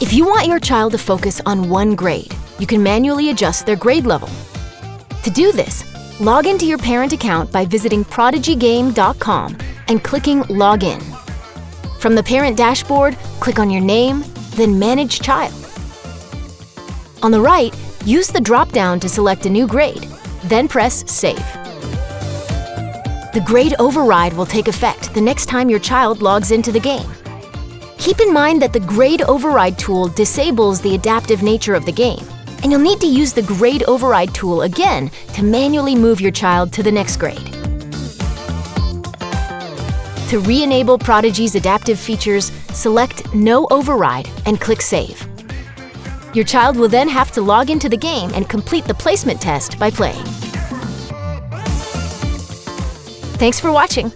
If you want your child to focus on one grade, you can manually adjust their grade level. To do this, log into your parent account by visiting prodigygame.com and clicking Login. From the parent dashboard, click on your name, then Manage Child. On the right, use the drop-down to select a new grade, then press Save. The grade override will take effect the next time your child logs into the game. Keep in mind that the grade override tool disables the adaptive nature of the game, and you'll need to use the grade override tool again to manually move your child to the next grade. To re-enable Prodigy's adaptive features, select No Override and click Save. Your child will then have to log into the game and complete the placement test by playing. Thanks for watching!